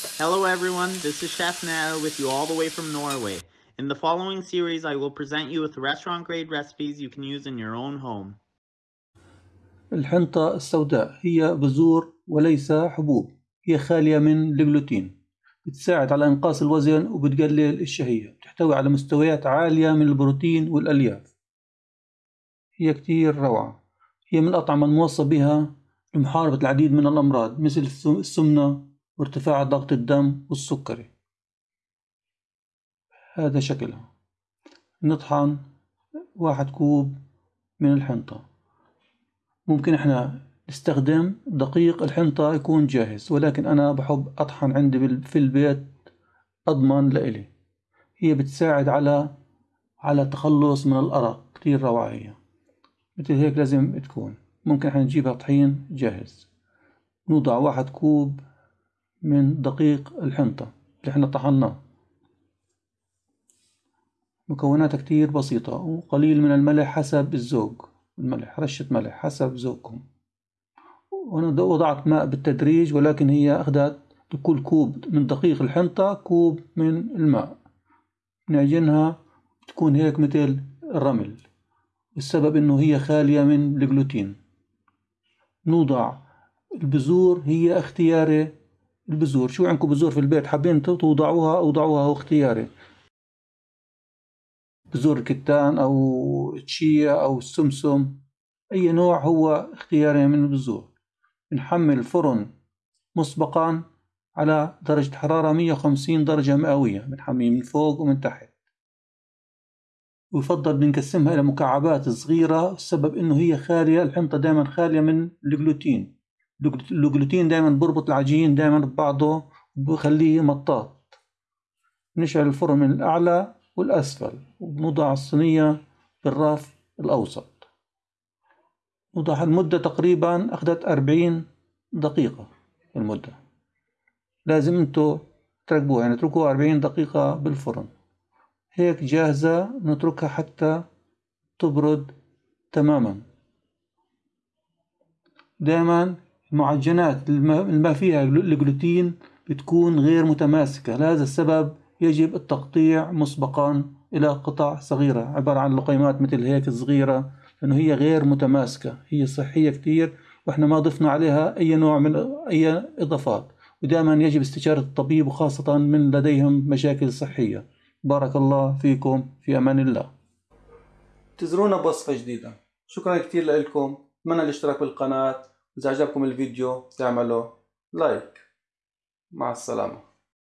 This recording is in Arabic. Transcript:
Hello everyone, this is Chef Nao with you all the way from Norway. In the following series, I will present you with restaurant grade recipes you can use in your own home. الحنطة السوداء هي بذور وليس حبوب. هي خالية من الجلوتين بتساعد على إنقاص الوزن وبتقلل الشهية. بتحتوي على مستويات عالية من البروتين والألياف. هي كتير روعة. هي من الأطعمة الموصى بها لمحاربة العديد من الأمراض مثل السمنة وارتفاع ضغط الدم والسكري. هذا شكلها. نطحن واحد كوب من الحنطة. ممكن إحنا نستخدم دقيق الحنطة يكون جاهز ولكن أنا بحب أطحن عندي في البيت أضمن لإلي. هي بتساعد على على التخلص من الأرق كتير روعة هي مثل هيك لازم تكون. ممكن إحنا نجيبها طحين جاهز. نوضع واحد كوب من دقيق الحنطة اللي إحنا طحناه. مكوناتها كتير بسيطة وقليل من الملح حسب الذوق. الملح رشة ملح حسب ذوقكم. وأنا وضعت ماء بالتدريج ولكن هي أخذت لكل كوب من دقيق الحنطة كوب من الماء. نعجنها تكون هيك مثل الرمل. السبب إنه هي خالية من الجلوتين. نوضع البذور هي اختياري البذور شو عندكم بذور في البيت؟ حابين توضعوها أوضعوها اختياري. بذور الكتان أو التشيا أو السمسم أي نوع هو اختياري من البذور نحمل الفرن مسبقا على درجة حرارة 150 درجة مئوية بنحميه من فوق ومن تحت. ويفضل بنقسمها إلى مكعبات صغيرة السبب إنه هي خالية الحنطة دائما خالية من الجلوتين. الجلوتين دائما بربط العجين دائما ببعضه وبخليه مطاط. نشعل الفرن من الأعلى والأسفل وبنوضع الصينية بالرف الأوسط. نوضع المدة تقريبا أخذت أربعين دقيقة المدة. لازم انتو تركبوها يعني اتركوها أربعين دقيقة بالفرن. هيك جاهزة نتركها حتى تبرد تماما. دائما المعجنات ما فيها الجلوتين بتكون غير متماسكة. لهذا السبب يجب التقطيع مسبقا إلى قطع صغيرة. عبارة عن لقيمات مثل هيك صغيرة لأنه هي غير متماسكة. هي صحية كتير وإحنا ما ضفنا عليها أي نوع من أي إضافات. ودائما يجب استشارة الطبيب وخاصة من لديهم مشاكل صحية. بارك الله فيكم في أمان الله. انتظرونا بوصفة جديدة. شكرا كتير لكم. أتمنى الاشتراك بالقناة؟ إذا عجبكم الفيديو تعملوا لايك مع السلامة.